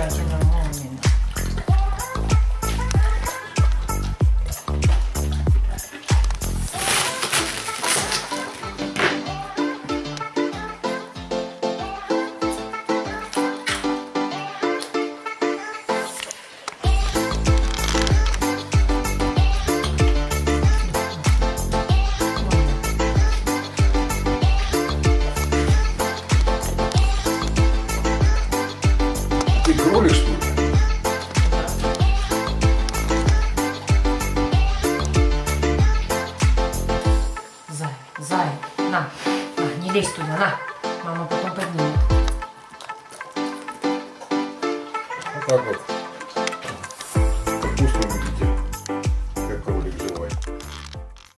guys are Зай, на. на. Не лезь туда, на. Мама потом поднимет. Вот так вот. Вкусно будет.